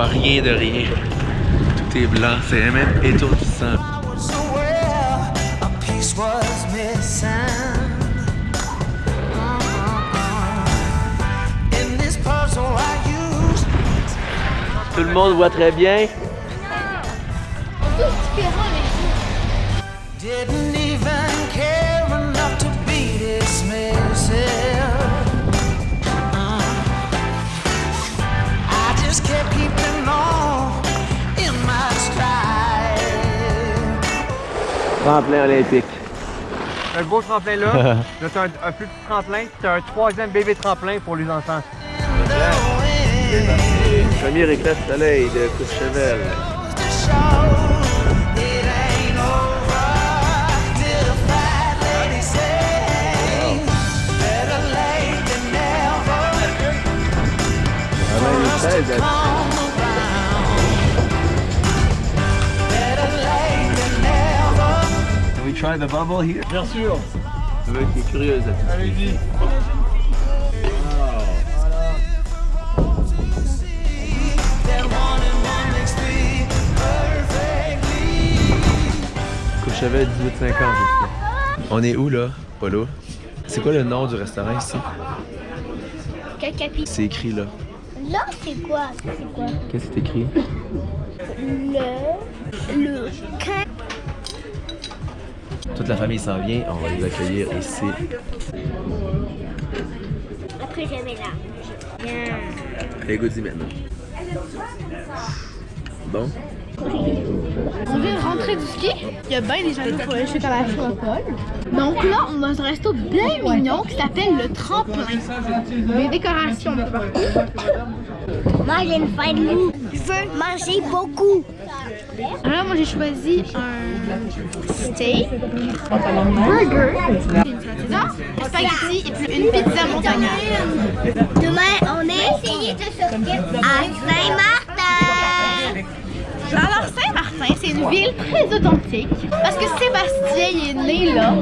vois rien de rien. Tout est blanc, c'est même étourdissant. Tout le monde voit très bien. Tremplin olympique. Un gros tremplin là, là t'as un, un plus petit tremplin, t'as un troisième bébé tremplin pour les enfants. Premier éclat de soleil de Courchevel. Ah, même try the bubble here? Bien sûr. Le mec est curieuse. Allez-y. Courchevel 1850. On est où là, Polo? C'est quoi le nom du restaurant ici? Cacapi. C'est écrit là. Là, c'est quoi? C'est quoi? Qu'est-ce que c'est écrit? Le. Le. Toute la famille s'en vient, on va les accueillir ici. Après, j'avais là. Bien. Allez, goûte-y maintenant. Bon? On vient de rentrer du ski. Il y a bien des gens pour aller chute à la chocole. Donc là, on va dans un resto bien mignon qui s'appelle le Tremplin. Les décorations de partout. Moi, j'ai une faim de loup. Je veux manger beaucoup. Alors moi, j'ai choisi un steak, burger, une pizza, un spaghetti et puis une pizza montagnarde. Demain, on est essayé de sortir à Saint-Martin. Alors Saint-Martin, c'est une ville très authentique parce que Sébastien il est né là,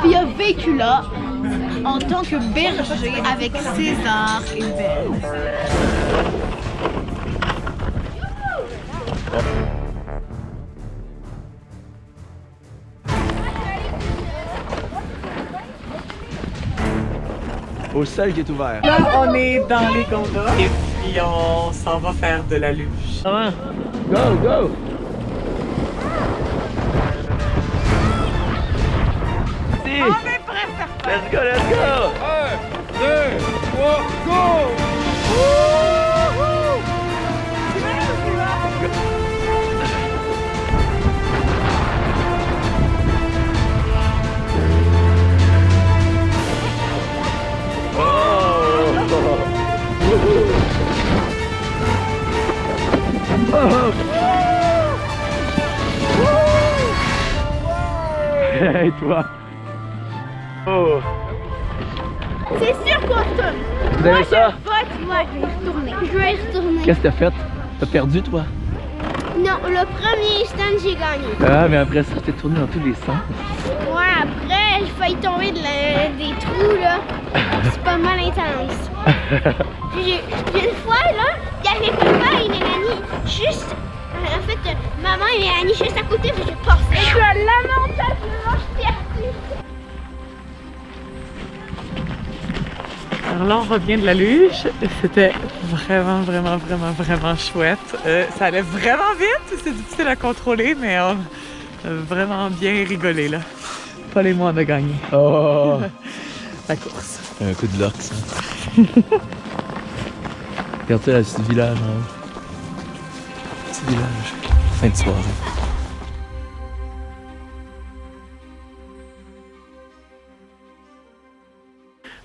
puis il a vécu là en tant que berger avec César et Belle. Au seul qui est ouvert. Là, on est dans les gondoles et puis on s'en va faire de la luge. Comment? Go, go! Si! On est prêts. Let's go, let's go! 1, 2, 3, go! Toi! Oh! C'est sûr qu'on retourne. Vous avez ça? Vote, moi je vais y retourner. Je vais y retourner. Qu'est-ce que t'as fait? T'as perdu, toi? Non, le premier stand, j'ai gagné. Ah, mais après ça, je t'ai tourné dans tous les sens. Ouais, après, j'ai failli tomber de la- des trous, là. C'est pas mal intense. Puis une fois, là, il y avait papa et Mélanie juste... En fait, maman et Mélanie juste à côté, puis j'ai passé. Je suis lamentablement là, on revient de la luge. C'était vraiment, vraiment, vraiment, vraiment chouette. Euh, ça allait vraiment vite. C'est difficile à contrôler, mais on a vraiment bien rigolé là. Paul et moi, on a gagné Oh! la course. Un coup de luck, ça. Regarde-toi la petite village, hein. Petit village. Fin de soirée.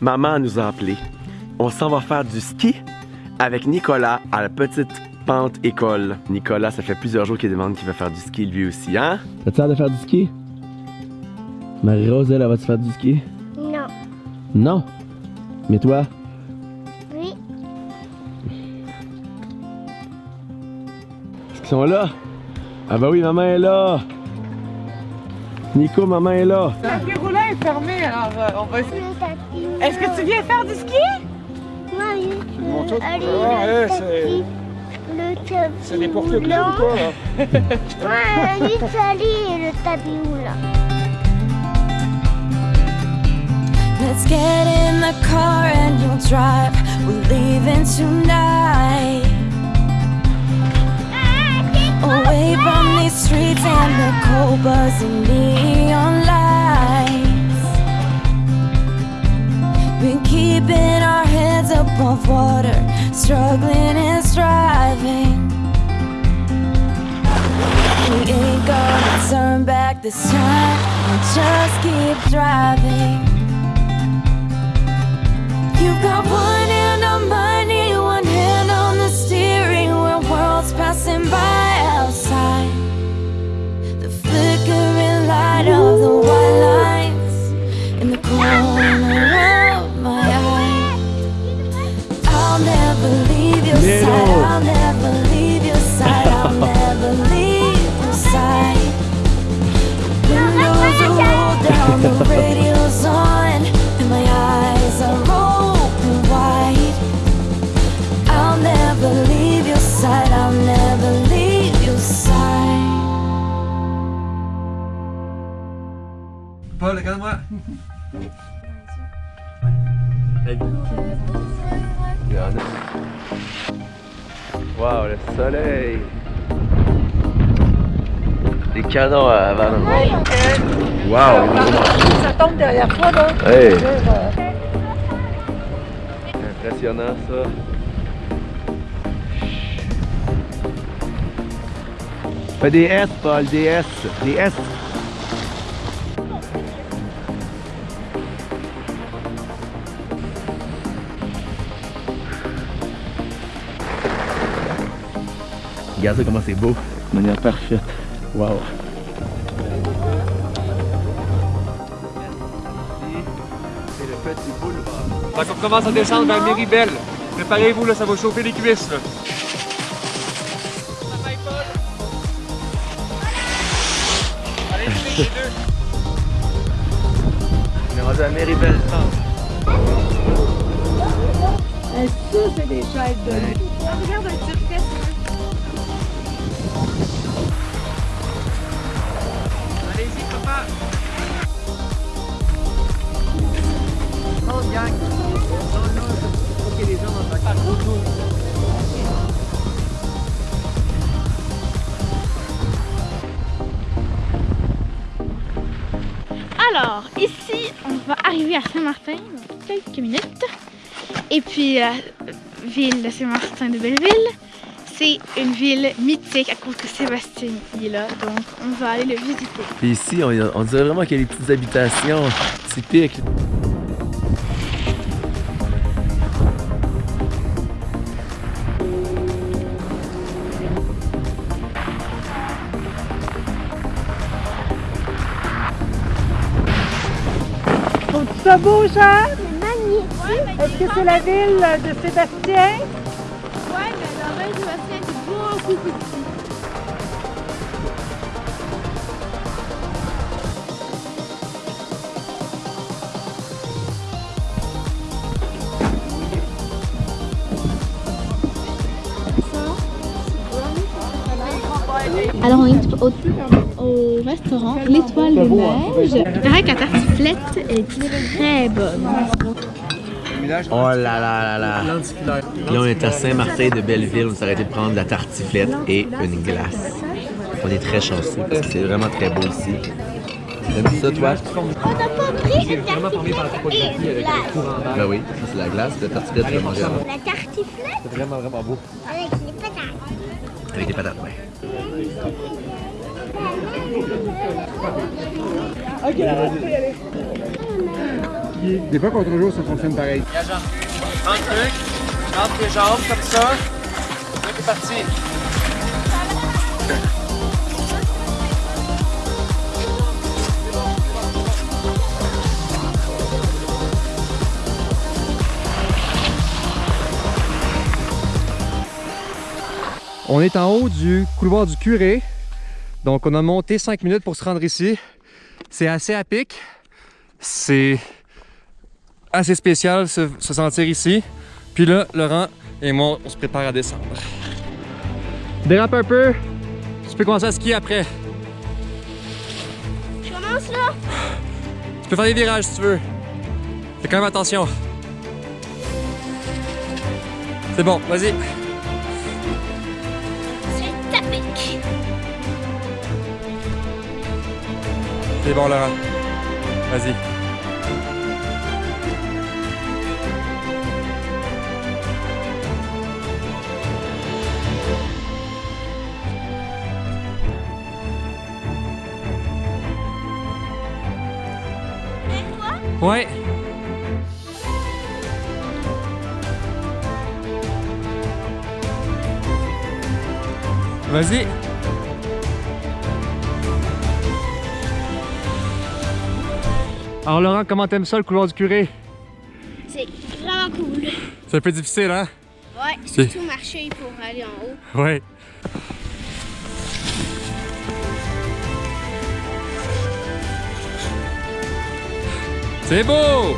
Maman nous a appelés. On s'en va faire du ski avec Nicolas à la petite pente école. Nicolas, ça fait plusieurs jours qu'il demande qu'il va faire du ski lui aussi, hein? T'as-tu hâte de faire du ski? Marie-Rose, elle, elle va-tu faire du ski? Non. Non? Mais toi? Oui. Est-ce qu'ils sont là? Ah bah oui, maman est là! Nico, maman est là! Le tapis roulant est fermé, alors euh, on va essayer. Est-ce que tu viens faire du ski? Oui. Bon, tout- Allez, Ah, c'est- Le tapis C'est n'importe qui ou quoi, là? Ouais, l'Italie et le tapis roulant. Let's get in the car and you'll drive. We're leaving tonight. These streets and the cold buzzing neon lights. Been keeping our heads above water, struggling and striving. We ain't gonna turn back this time. We'll just keep driving. You've got one Paul, regarde-moi. Wow, le soleil. Des canons avant nous. Wow, Ça tombe derrière toi, là. Hey. Impressionnant ça. Fais des S, Paul, des S, des S. Regarde ça comment c'est beau. De manière parfaite. Wow. C'est le petit boulevard. Fait qu'on commence à descendre vers Méribel. Préparez-vous, là, ça va chauffer les cuisses, là. Allez, les deux. On est rendu à Méribel. Regarde un petit Alors, ici, on va arriver à Saint-Martin dans quelques minutes. Et puis, la ville de Saint-Martin de Belleville, c'est une ville mythique à cause que Sébastien y est là. Donc, on va aller le visiter. Puis ici, on, on dirait vraiment qu'il y a des petites habitations typiques. Ça beau, Jean? Magnifique. Est-ce que c'est la ville de Sébastien? Ouais, mais l'oreille de Sébastien est beaucoup plus petit. Alors on est au, au restaurant L'Étoile des Neiges. Il paraît que la tartiflette est très bonne. Oh là là là là. Là, on est à Saint-Martin de Belleville. On s'est arrêté de prendre de la tartiflette et une glace. On est très chanceux parce que c'est vraiment très beau ici. T'aimes ça, toi? On n'a pas pris une tartiflette et une glace. Ben oui, c'est la glace. La tartiflette, tu vas manger avant. La tartiflette? C'est vraiment, vraiment beau. avec les patates. Avec des patates, ouais. Des fois, contre jour, ça fonctionne pareil. Viens, Jean-Luc. Rentre, rentre tes jambes comme ça. Là, t'es parti. On est en haut du couloir du curé. Donc on a monté 5 minutes pour se rendre ici. C'est assez à pic. C'est assez spécial se, se sentir ici. Puis là, Laurent et moi, on se prépare à descendre. Dérape un peu. Tu peux commencer à skier après. Je commence là. Tu peux faire des virages si tu veux. Fais quand même attention. C'est bon, vas-y. C'est bon, Laurent. Vas-y. Ouais. Vas-y. Alors Laurent, comment t'aimes ça le couloir du curé? C'est vraiment cool. C'est un peu difficile, hein? Ouais, surtout marcher pour aller en haut. Ouais. C'est beau!